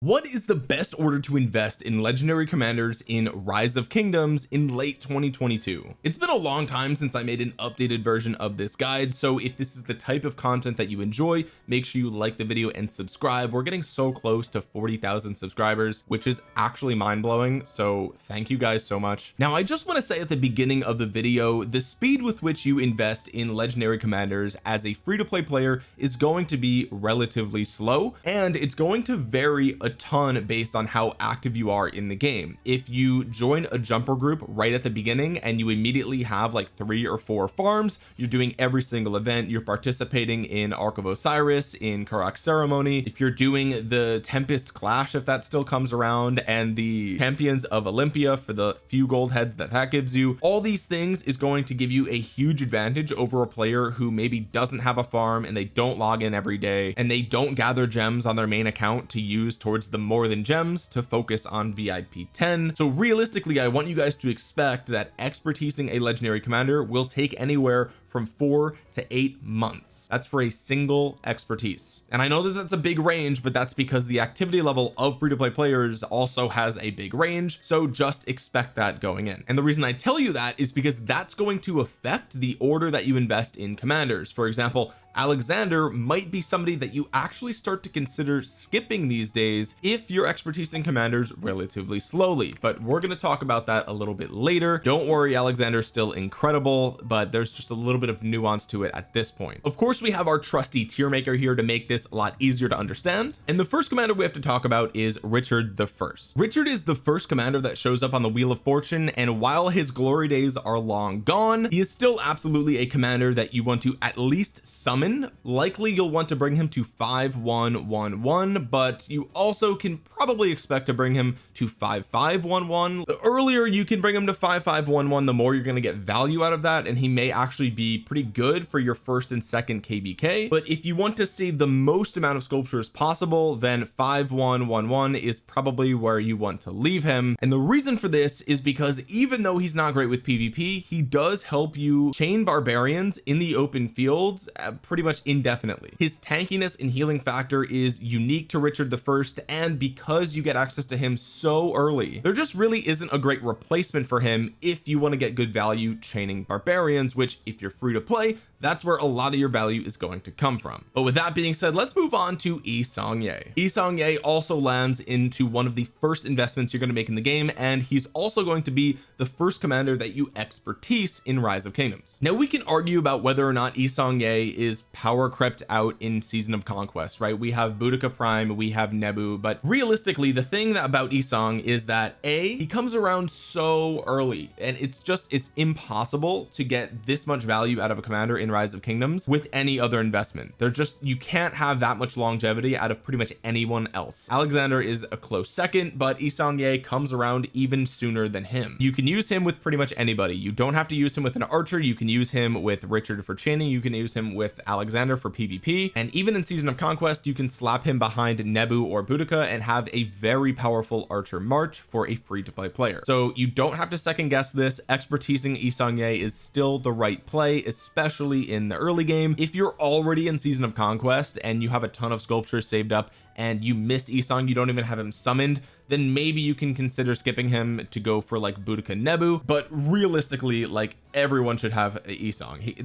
what is the best order to invest in legendary commanders in rise of kingdoms in late 2022 it's been a long time since I made an updated version of this guide so if this is the type of content that you enjoy make sure you like the video and subscribe. We're getting so close to 40,000 subscribers which is actually mind-blowing so thank you guys so much. Now I just want to say at the beginning of the video the speed with which you invest in legendary commanders as a free-to-play player is going to be relatively slow and it's going to vary a ton based on how active you are in the game. If you join a jumper group right at the beginning and you immediately have like three or four farms you're doing every single event. You're participating in Ark of Osiris in Karuak ceremony. If you're doing the Tempest clash if that still comes around and the champions of Olympia for the few gold heads that that gives you all these things is going to give you a huge advantage over a player who maybe doesn't have a farm and they don't log in every day and they don't gather gems on their main account to use towards towards the more than gems to focus on VIP 10 so realistically I want you guys to expect that expertising a legendary commander will take anywhere from four to eight months. That's for a single expertise. And I know that that's a big range but that's because the activity level of free-to-play players also has a big range so just expect that going in. And the reason I tell you that is because that's going to affect the order that you invest in commanders. For example Alexander might be somebody that you actually start to consider skipping these days if your expertise in commanders relatively slowly. But we're going to talk about that a little bit later. Don't worry Alexander's still incredible but there's just a little bit of nuance to it at this point. Of course we have our trusty tier maker here to make this a lot easier to understand. And the first commander we have to talk about is Richard the first. Richard is the first commander that shows up on the wheel of fortune and while his glory days are long gone he is still absolutely a commander that you want to at least summon. Likely you'll want to bring him to 5111 but you also can probably expect to bring him to 5511 the earlier you can bring him to 5511 the more you're going to get value out of that and he may actually be pretty good for your first and second kvk but if you want to save the most amount of sculptures possible then 5111 is probably where you want to leave him. And the reason for this is because even though he's not great with pvp he does help you chain barbarians in the open fields pretty pretty much indefinitely. His tankiness and healing factor is unique to Richard the first and because you get access to him so early there just really isn't a great replacement for him if you want to get good value chaining barbarians which if you're free to play that's where a lot of your value is going to come from. But with that being said let's move on to Yi Seong-Gye Yi Seong-Gye also lands into one of the first investments you're going to make in the game and he's also going to be the first commander that you expertise in rise of kingdoms. Now we can argue about whether or not Yi Seong-Gye is power crept out in season of conquest right? We have Boudica prime we have Nebu but realistically the thing that about Isong is that a he comes around so early and it's just it's impossible to get this much value out of a commander in in rise of kingdoms with any other investment. They're just you can't have that much longevity out of pretty much anyone else. Alexander is a close second but Yi Seong-Gye comes around even sooner than him. You can use him with pretty much anybody. You don't have to use him with an archer. You can use him with Richard for chaining you can use him with Alexander for PvP and even in season of conquest you can slap him behind Nebu or Boudica and have a very powerful archer march for a free to play player. So you don't have to second guess this. Expertising Yi Seong-Gye is still the right play especially in the early game. If you're already in season of conquest and you have a ton of sculptures saved up and you missed Isong you don't even have him summoned then maybe you can consider skipping him to go for like Boudica Nebu. But realistically like everyone should have Isong. He,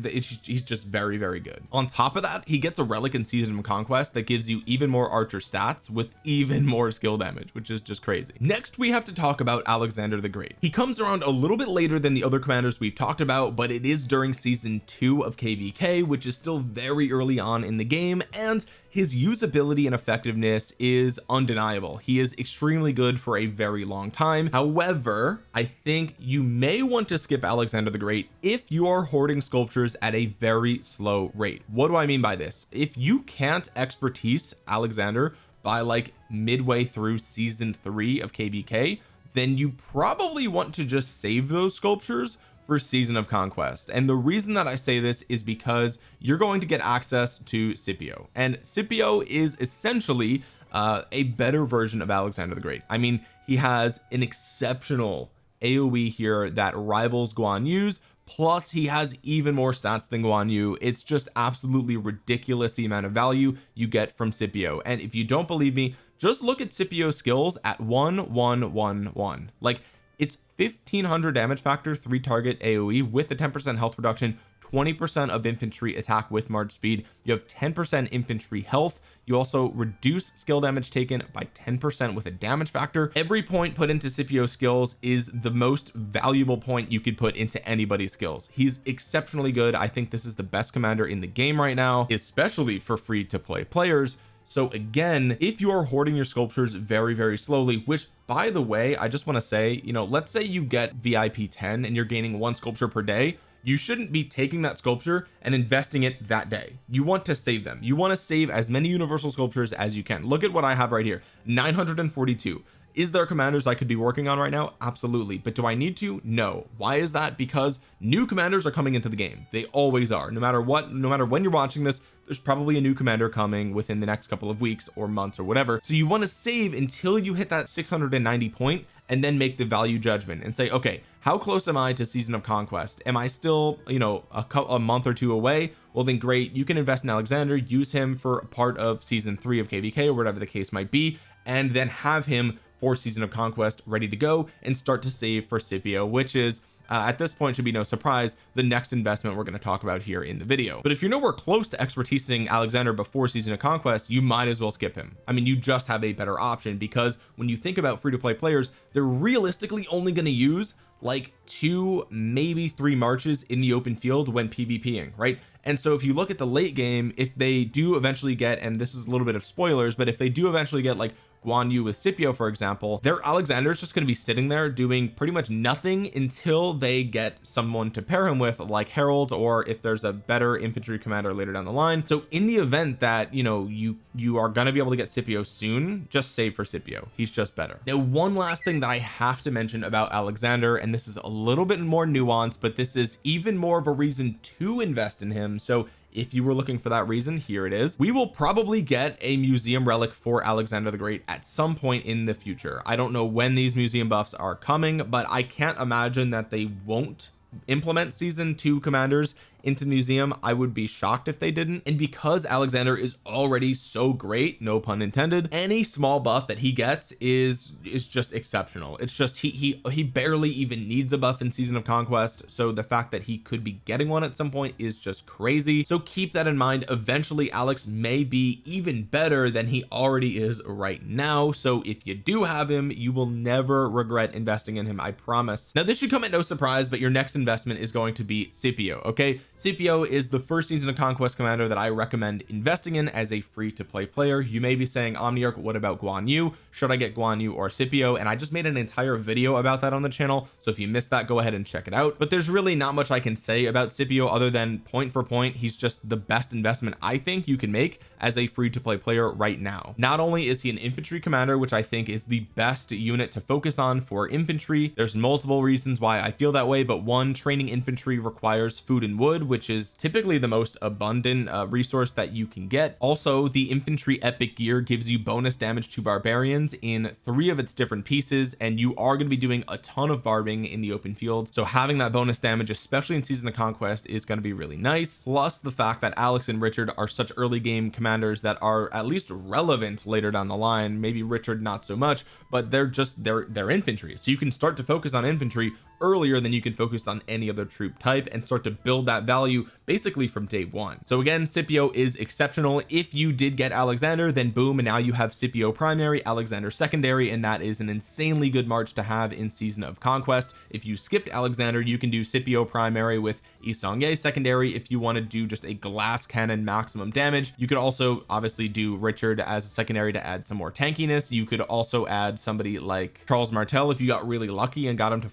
he's just very very good. On top of that he gets a relic in season of conquest that gives you even more archer stats with even more skill damage which is just crazy. Next we have to talk about Alexander the Great. He comes around a little bit later than the other commanders we've talked about but it is during season two of kvk which is still very early on in the game and his usability and effectiveness is undeniable. He is extremely good for a very long time. However I think you may want to skip Alexander the Great if you are hoarding sculptures at a very slow rate. What do I mean by this? If you can't expertise Alexander by like midway through season three of kvk then you probably want to just save those sculptures for season of conquest. And the reason that I say this is because you're going to get access to Scipio. And Scipio is essentially uh, a better version of Alexander the Great. I mean he has an exceptional AoE here that rivals Guan Yu's plus he has even more stats than Guan Yu. It's just absolutely ridiculous the amount of value you get from Scipio. And if you don't believe me just look at Scipio skills at 1111 like it's 1500 damage factor 3 target AoE with a 10% health reduction 20% of infantry attack with march speed. You have 10% infantry health. You also reduce skill damage taken by 10% with a damage factor. Every point put into Scipio skills is the most valuable point you could put into anybody's skills. He's exceptionally good. I think this is the best commander in the game right now especially for free to play players. So again if you are hoarding your sculptures very very slowly which by the way I just want to say you know let's say you get VIP 10 and you're gaining one sculpture per day you shouldn't be taking that sculpture and investing it that day. You want to save them. You want to save as many universal sculptures as you can. Look at what I have right here 942 is there commanders I could be working on right now? Absolutely. But do I need to? No. Why is that? Because new commanders are coming into the game. They always are. No matter what no matter when you're watching this there's probably a new commander coming within the next couple of weeks or months or whatever. So you want to save until you hit that 690 point and then make the value judgment and say okay how close am I to season of conquest? Am I still you know a, a month or two away? Well then great. You can invest in Alexander use him for a part of season three of kvk or whatever the case might be and then have him for season of conquest ready to go and start to save for Scipio which is uh, at this point should be no surprise the next investment we're going to talk about here in the video. But if you're nowhere close to expertising Alexander before season of conquest you might as well skip him. I mean you just have a better option because when you think about free-to-play players they're realistically only going to use like two maybe three marches in the open field when PvPing right? And so if you look at the late game if they do eventually get and this is a little bit of spoilers but if they do eventually get like Guan Yu with Scipio for example their Alexander is just going to be sitting there doing pretty much nothing until they get someone to pair him with like Harald or if there's a better infantry commander later down the line. So in the event that you know you you are going to be able to get Scipio soon just save for Scipio. He's just better. Now one last thing that I have to mention about Alexander and this is a little bit more nuanced but this is even more of a reason to invest in him. So if you were looking for that reason here it is. We will probably get a museum relic for Alexander the Great at some point in the future. I don't know when these museum buffs are coming but I can't imagine that they won't implement season two commanders into the museum I would be shocked if they didn't. And because Alexander is already so great no pun intended any small buff that he gets is is just exceptional. It's just he he he barely even needs a buff in season of conquest. So the fact that he could be getting one at some point is just crazy. So keep that in mind. Eventually Alex may be even better than he already is right now. So if you do have him you will never regret investing in him I promise. Now this should come at no surprise but your next investment is going to be Scipio okay Scipio is the first season of conquest commander that I recommend investing in as a free to play player. You may be saying Omniarch what about Guan Yu? Should I get Guan Yu or Scipio and I just made an entire video about that on the channel so if you missed that go ahead and check it out. But there's really not much I can say about Scipio other than point for point he's just the best investment I think you can make as a free to play player right now. Not only is he an infantry commander which I think is the best unit to focus on for infantry there's multiple reasons why I feel that way but one training infantry requires food and wood which is typically the most abundant uh, resource that you can get. Also the infantry epic gear gives you bonus damage to barbarians in three of its different pieces and you are going to be doing a ton of barbing in the open field. So having that bonus damage especially in season of conquest is going to be really nice. Plus the fact that Alex and Richard are such early game commanders that are at least relevant later down the line maybe Richard not so much but they're just they're they're infantry. So you can start to focus on infantry earlier than you can focus on any other troop type and start to build that value basically from day one. So again Scipio is exceptional. If you did get Alexander then boom and now you have Scipio primary Alexander secondary and that is an insanely good march to have in season of conquest. If you skipped Alexander you can do Scipio primary with Yi Seong-Gye secondary. If you want to do just a glass cannon maximum damage you could also obviously do Richard as a secondary to add some more tankiness. You could also add somebody like Charles Martel if you got really lucky and got him to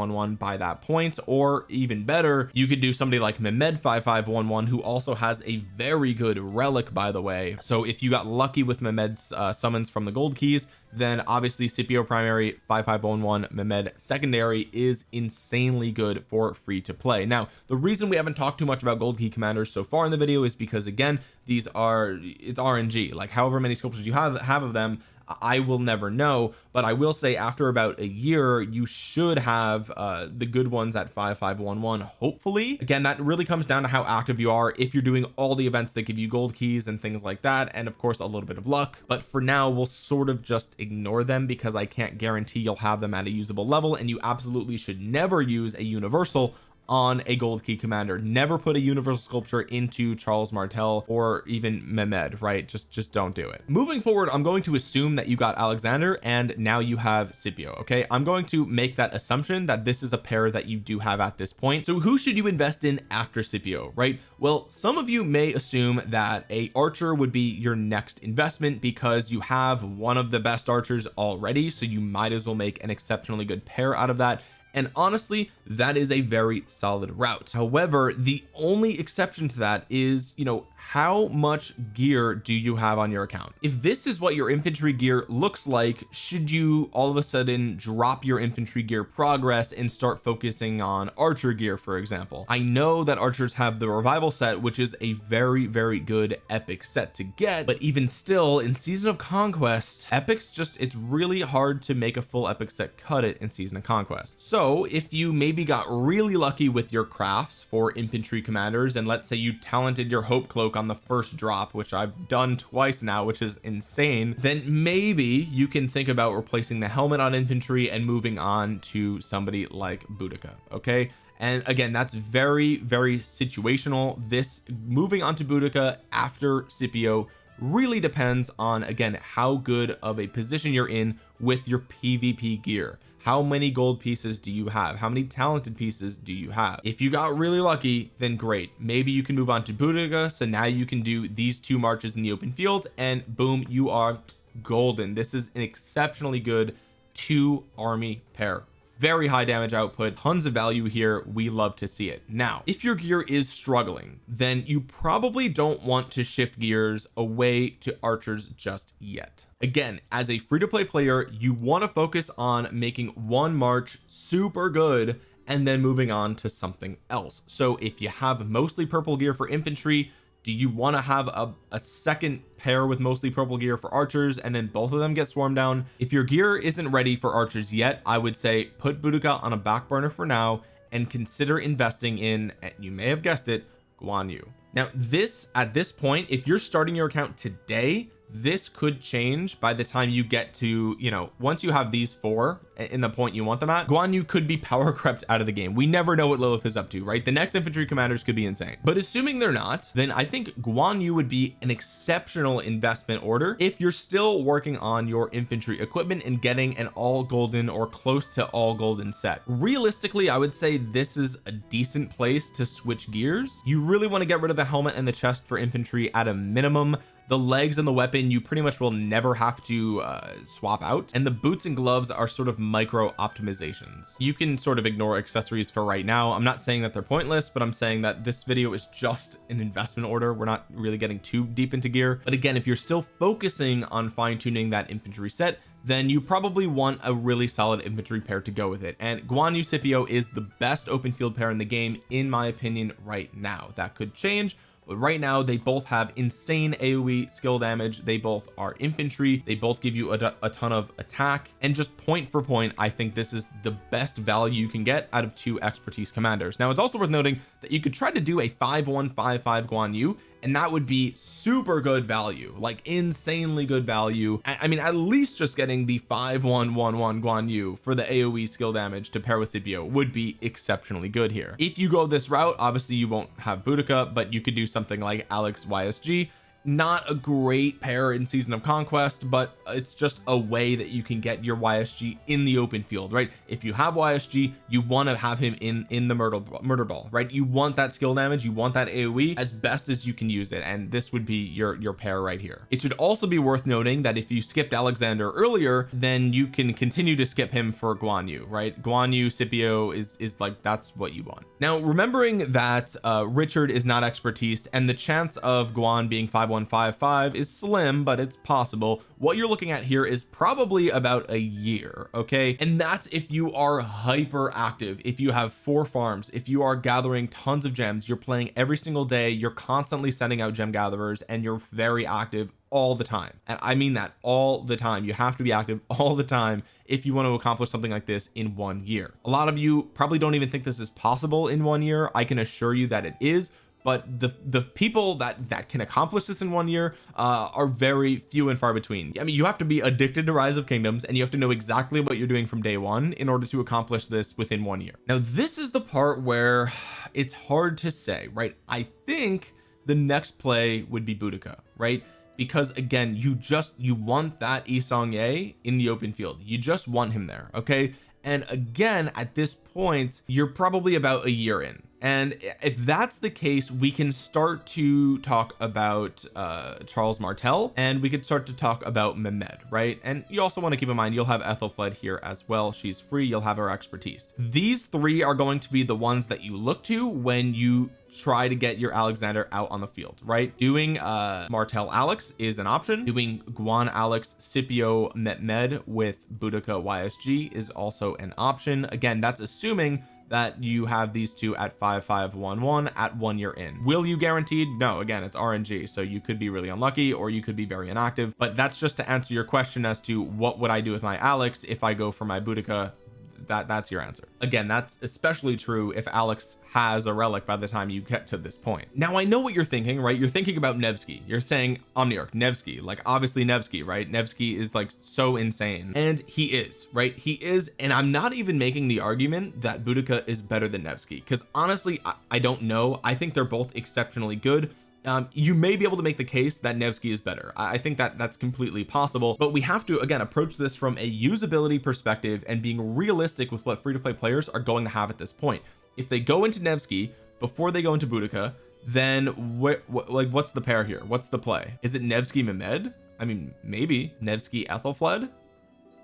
5511 by that point or even better you could do somebody like Mehmed 5511 who also has a very good relic by the way. So if you got lucky with Mehmed's uh, summons from the gold keys then obviously Scipio primary 5511 Mehmed secondary is insanely good for free to play. Now the reason we haven't talked too much about gold key commanders so far in the video is because again these are it's RNG like however many sculptures you have have of them I will never know but I will say after about a year you should have uh the good ones at 5511 hopefully. Again that really comes down to how active you are if you're doing all the events that give you gold keys and things like that and of course a little bit of luck. But for now we'll sort of just ignore them because I can't guarantee you'll have them at a usable level and you absolutely should never use a universal on a gold key commander. Never put a universal sculpture into Charles Martel or even Mehmed right? Just just don't do it. Moving forward I'm going to assume that you got Alexander and now you have Scipio okay? I'm going to make that assumption that this is a pair that you do have at this point. So who should you invest in after Scipio right? Well some of you may assume that a archer would be your next investment because you have one of the best archers already so you might as well make an exceptionally good pair out of that and honestly that is a very solid route. However the only exception to that is you know how much gear do you have on your account? If this is what your infantry gear looks like should you all of a sudden drop your infantry gear progress and start focusing on archer gear for example? I know that archers have the revival set which is a very very good epic set to get but even still in season of conquest epics just it's really hard to make a full epic set cut it in season of conquest. So if you maybe got really lucky with your crafts for infantry commanders and let's say you talented your hope cloak on the first drop which I've done twice now which is insane then maybe you can think about replacing the helmet on infantry and moving on to somebody like Boudica okay? And again that's very very situational. This moving on to Boudica after Scipio really depends on again how good of a position you're in with your PvP gear how many gold pieces do you have? How many talented pieces do you have? If you got really lucky then great. Maybe you can move on to Boudica so now you can do these two marches in the open field and boom you are golden. This is an exceptionally good two army pair very high damage output tons of value here. We love to see it. Now if your gear is struggling then you probably don't want to shift gears away to archers just yet. Again as a free-to-play player you want to focus on making one march super good and then moving on to something else. So if you have mostly purple gear for infantry do you want to have a, a second pair with mostly purple gear for archers and then both of them get swarmed down? If your gear isn't ready for archers yet I would say put Boudica on a back burner for now and consider investing in you may have guessed it Guan Yu. Now this at this point if you're starting your account today this could change by the time you get to you know once you have these four in the point you want them at Guan Yu could be power crept out of the game. We never know what Lilith is up to right? The next infantry commanders could be insane. But assuming they're not then I think Guan Yu would be an exceptional investment order if you're still working on your infantry equipment and getting an all golden or close to all golden set. Realistically I would say this is a decent place to switch gears. You really want to get rid of the helmet and the chest for infantry at a minimum the legs and the weapon you pretty much will never have to uh, swap out. And the boots and gloves are sort of micro optimizations. You can sort of ignore accessories for right now. I'm not saying that they're pointless but I'm saying that this video is just an investment order. We're not really getting too deep into gear. But again if you're still focusing on fine-tuning that infantry set then you probably want a really solid infantry pair to go with it. And Guan Yu Scipio is the best open field pair in the game in my opinion right now. That could change but right now they both have insane AoE skill damage. They both are infantry. They both give you a, a, ton of attack. And just point for point I think this is the best value you can get out of two expertise commanders. Now it's also worth noting that you could try to do a 5155 Guan Yu and that would be super good value like insanely good value. I, mean at least just getting the 5111 Guan Yu for the AoE skill damage to pair with Scipio would be exceptionally good here. If you go this route obviously you won't have Boudica but you could do something like Alex YSG not a great pair in season of conquest but it's just a way that you can get your YSG in the open field right? If you have YSG you want to have him in in the murder murder ball right? You want that skill damage you want that AoE as best as you can use it and this would be your your pair right here. It should also be worth noting that if you skipped Alexander earlier then you can continue to skip him for Guan Yu right? Guan Yu Scipio is is like that's what you want. Now remembering that uh Richard is not expertise and the chance of Guan being 5155 is slim but it's possible. What you're looking at here is probably about a year okay? And that's if you are hyper active if you have four farms if you are gathering tons of gems you're playing every single day you're constantly sending out gem gatherers and you're very active all the time. And I mean that all the time. You have to be active all the time if you want to accomplish something like this in one year. A lot of you probably don't even think this is possible in one year. I can assure you that it is but the the people that that can accomplish this in one year uh, are very few and far between. I mean you have to be addicted to rise of kingdoms and you have to know exactly what you're doing from day one in order to accomplish this within one year. Now this is the part where it's hard to say right? I think the next play would be Boudica right? Because again you just you want that Yi Seong-gye in the open field. You just want him there okay? And again at this point you're probably about a year in and if that's the case we can start to talk about uh Charles Martel and we could start to talk about Mehmed right? And you also want to keep in mind you'll have Ethelfled here as well. She's free you'll have her expertise. These three are going to be the ones that you look to when you try to get your Alexander out on the field right? Doing uh Martel Alex is an option. Doing Guan Alex Scipio Mehmed with Boudica YSG is also an option. Again that's assuming that you have these two at 5511 at one year in. Will you guaranteed? No again it's RNG so you could be really unlucky or you could be very inactive but that's just to answer your question as to what would I do with my Alex if I go for my Boudica that that's your answer. Again that's especially true if Alex has a relic by the time you get to this point. Now I know what you're thinking right? You're thinking about Nevsky. You're saying Omniarch Nevsky like obviously Nevsky right? Nevsky is like so insane. And he is right? He is and I'm not even making the argument that Boudica is better than Nevsky because honestly I, I don't know. I think they're both exceptionally good um, you may be able to make the case that Nevsky is better. I think that that's completely possible but we have to again approach this from a usability perspective and being realistic with what free-to-play players are going to have at this point. If they go into Nevsky before they go into Boudica then what like what's the pair here? What's the play? Is it Nevsky Mehmed? I mean maybe. Nevsky Ethelfled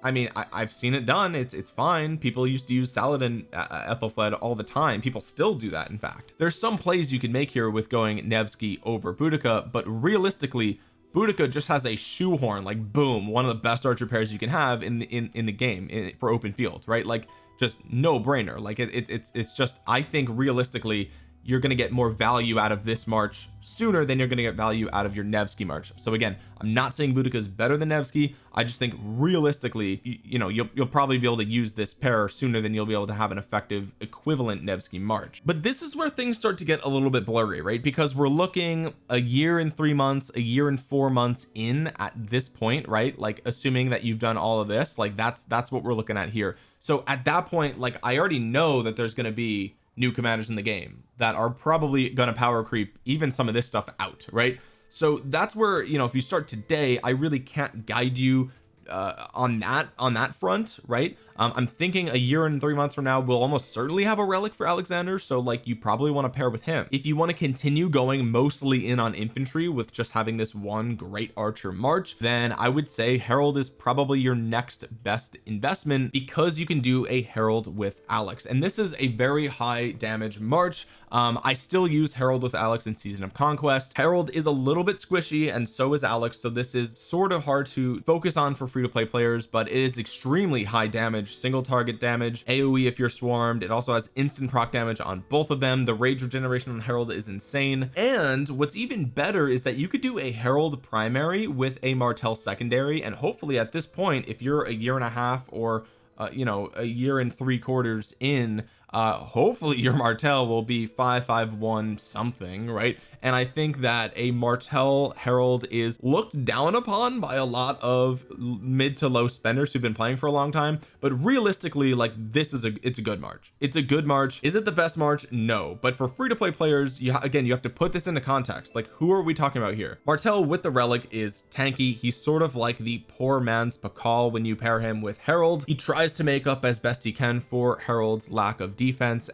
I mean I, have seen it done. It's it's fine. People used to use Saladin uh, uh, Ethelfled all the time. People still do that in fact. There's some plays you can make here with going Nevsky over Boudica but realistically Boudica just has a shoehorn like boom one of the best archer pairs you can have in the in, in the game in, for open field right? Like just no brainer like it, it, it's it's just I think realistically you're going to get more value out of this March sooner than you're going to get value out of your Nevsky March. So again I'm not saying Boudica is better than Nevsky. I just think realistically you, you, know you'll, you'll probably be able to use this pair sooner than you'll be able to have an effective equivalent Nevsky March. But this is where things start to get a little bit blurry right? Because we're looking a year and three months a year and four months in at this point right? Like assuming that you've done all of this like that's that's what we're looking at here. So at that point like I already know that there's going to be new commanders in the game that are probably going to power creep even some of this stuff out right? So that's where you know if you start today I really can't guide you uh, on that on that front right um, I'm thinking a year and three months from now we'll almost certainly have a relic for Alexander so like you probably want to pair with him. If you want to continue going mostly in on infantry with just having this one great archer march then I would say Harald is probably your next best investment because you can do a Harald with Alex. And this is a very high damage march. Um I still use Harald with Alex in season of conquest. Harald is a little bit squishy and so is Alex so this is sort of hard to focus on for free-to-play players but it is extremely high damage damage single target damage AoE if you're swarmed. It also has instant proc damage on both of them. The rage regeneration on Harald is insane. And what's even better is that you could do a Harald primary with a Martel secondary. And hopefully at this point if you're a year and a half or uh, you know a year and three quarters in uh hopefully your Martel will be 551 something right? And I think that a Martel Harald is looked down upon by a lot of mid to low spenders who've been playing for a long time but realistically like this is a it's a good march. It's a good march. Is it the best march? No but for free to play players you again you have to put this into context. Like who are we talking about here? Martel with the relic is tanky. He's sort of like the poor man's Pakal when you pair him with Harald. He tries to make up as best he can for Harald's lack of defense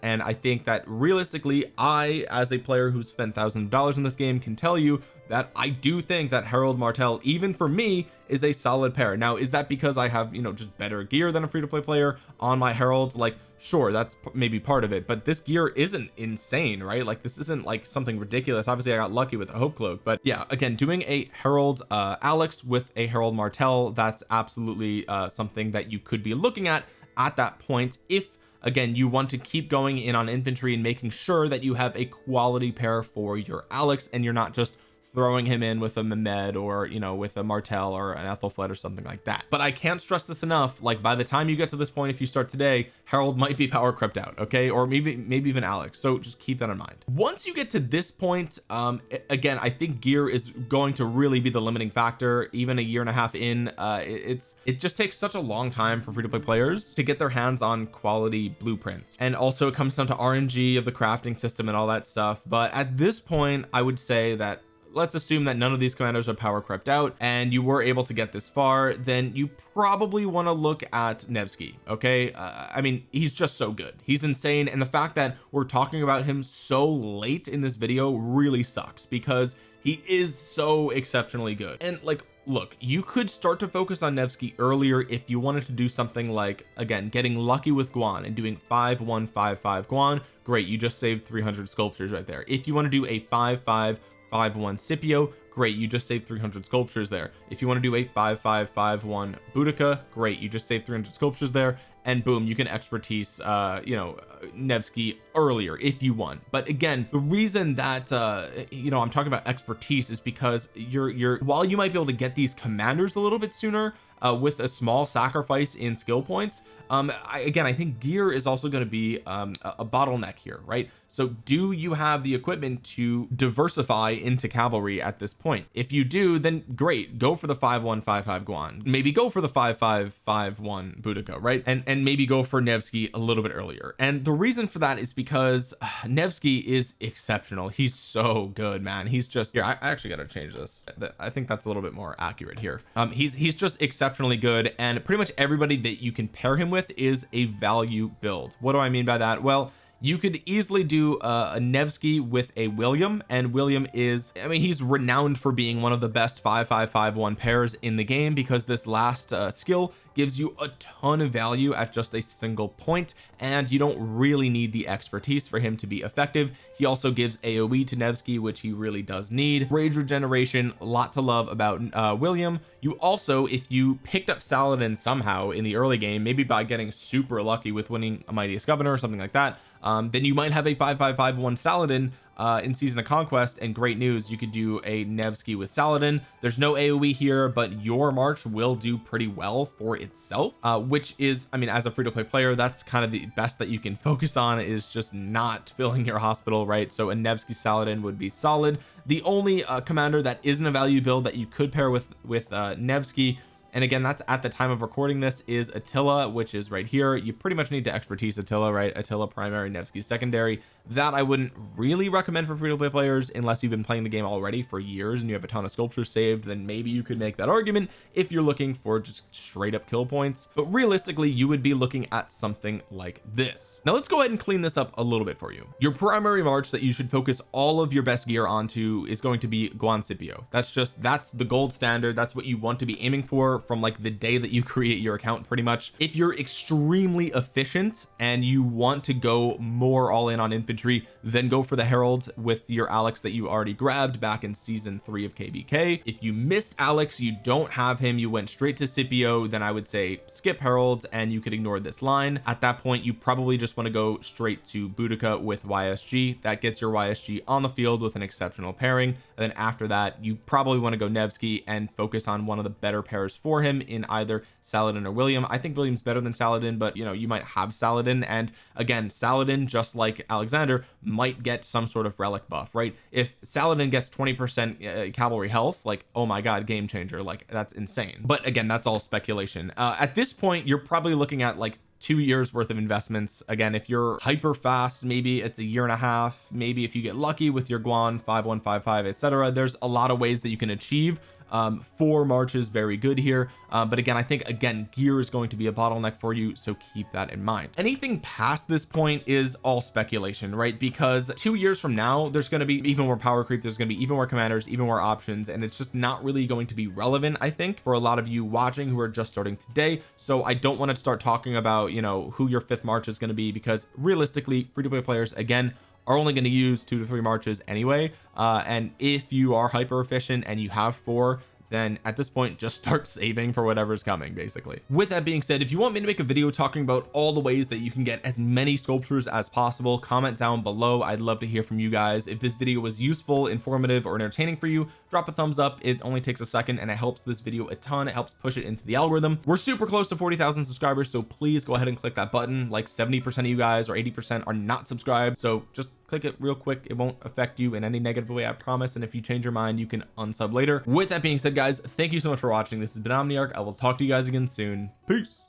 and I think that realistically I as a player who's spent thousands of dollars in this game can tell you that I do think that Harald Martel even for me is a solid pair. Now is that because I have you know just better gear than a free-to-play player on my Harald like sure that's maybe part of it but this gear isn't insane right? Like this isn't like something ridiculous. Obviously I got lucky with the hope cloak but yeah again doing a Harald uh Alex with a Harald Martel that's absolutely uh something that you could be looking at at that point if again you want to keep going in on infantry and making sure that you have a quality pair for your Alex and you're not just throwing him in with a Mehmed or you know with a Martel or an Ethelfled or something like that. But I can't stress this enough like by the time you get to this point if you start today Harald might be power crept out okay? Or maybe maybe even Alex. So just keep that in mind. Once you get to this point um again I think gear is going to really be the limiting factor. Even a year and a half in uh it's it just takes such a long time for free to play players to get their hands on quality blueprints. And also it comes down to RNG of the crafting system and all that stuff. But at this point I would say that let's assume that none of these commanders are power crept out and you were able to get this far then you probably want to look at Nevsky okay? Uh, I mean he's just so good. He's insane. And the fact that we're talking about him so late in this video really sucks because he is so exceptionally good. And like look you could start to focus on Nevsky earlier if you wanted to do something like again getting lucky with Guan and doing 5155 Guan. Great you just saved 300 sculptures right there. If you want to do a five five 5-1 Scipio. Great you just saved 300 sculptures there. If you want to do a 5551 Boudica great you just saved 300 sculptures there. And boom you can expertise uh you know Nevsky earlier if you want. But again the reason that uh you know I'm talking about expertise is because you're you're while you might be able to get these commanders a little bit sooner uh with a small sacrifice in skill points um I, again I think gear is also going to be um a, a bottleneck here right? So do you have the equipment to diversify into cavalry at this point? If you do then great go for the 5155 Guan. Maybe go for the 5551 Boudica right? And and maybe go for Nevsky a little bit earlier. And the reason for that is because uh, Nevsky is exceptional. He's so good man. He's just here I, I actually got to change this. I think that's a little bit more accurate here. Um he's he's just exceptionally good and pretty much everybody that you can pair him with is a value build. What do I mean by that? Well you could easily do uh, a Nevsky with a William and William is I mean he's renowned for being one of the best 5551 pairs in the game because this last uh, skill gives you a ton of value at just a single point and you don't really need the expertise for him to be effective. He also gives AoE to Nevsky which he really does need. Rage regeneration a lot to love about uh, William. You also if you picked up Saladin somehow in the early game maybe by getting super lucky with winning a mightiest governor or something like that um, then you might have a 5551 Saladin uh, in season of conquest and great news you could do a Nevsky with Saladin. There's no AoE here but your march will do pretty well for itself uh, which is I mean as a free-to-play player that's kind of the best that you can focus on is just not filling your hospital right? So a Nevsky Saladin would be solid. The only uh, commander that isn't a value build that you could pair with with uh, Nevsky and again that's at the time of recording this is Attila which is right here. You pretty much need to expertise Attila right? Attila primary Nevsky secondary. That I wouldn't really recommend for free-to-play players unless you've been playing the game already for years and you have a ton of sculptures saved then maybe you could make that argument if you're looking for just straight up kill points. But realistically you would be looking at something like this. Now let's go ahead and clean this up a little bit for you. Your primary march that you should focus all of your best gear onto is going to be Guan Scipio that's just that's the gold standard. That's what you want to be aiming for from like the day that you create your account pretty much. If you're extremely efficient and you want to go more all in on infantry then go for the Harald with your Alex that you already grabbed back in season three of KvK if you missed Alex you don't have him you went straight to Scipio then I would say skip Harald and you could ignore this line. At that point you probably just want to go straight to Boudica with YSG that gets your YSG on the field with an exceptional pairing. And then after that you probably want to go Nevsky and focus on one of the better pairs for for him in either Saladin or William. I think William's better than Saladin but you know you might have Saladin. And again Saladin just like Alexander might get some sort of relic buff right? If Saladin gets 20 percent uh, cavalry health like oh my god game changer. Like that's insane. But again that's all speculation. Uh, at this point you're probably looking at like two years worth of investments. Again if you're hyper fast maybe it's a year and a half. Maybe if you get lucky with your Guan 5155 etc there's a lot of ways that you can achieve um four marches very good here. Uh, but again I think again gear is going to be a bottleneck for you so keep that in mind. Anything past this point is all speculation right? Because two years from now there's going to be even more power creep there's going to be even more commanders even more options and it's just not really going to be relevant I think for a lot of you watching who are just starting today. So I don't want to start talking about you know who your fifth march is going to be because realistically free to play players again are only going to use two to three marches anyway. Uh, and if you are hyper efficient and you have four then at this point just start saving for whatever's coming basically. With that being said if you want me to make a video talking about all the ways that you can get as many sculptures as possible comment down below. I'd love to hear from you guys. If this video was useful informative or entertaining for you drop a thumbs up. It only takes a second and it helps this video a ton. It helps push it into the algorithm. We're super close to 40,000 subscribers so please go ahead and click that button. Like 70 percent of you guys or 80 percent are not subscribed so just click it real quick. It won't affect you in any negative way I promise. And if you change your mind you can unsub later. With that being said guys thank you so much for watching. This has been Omniarch. I will talk to you guys again soon. Peace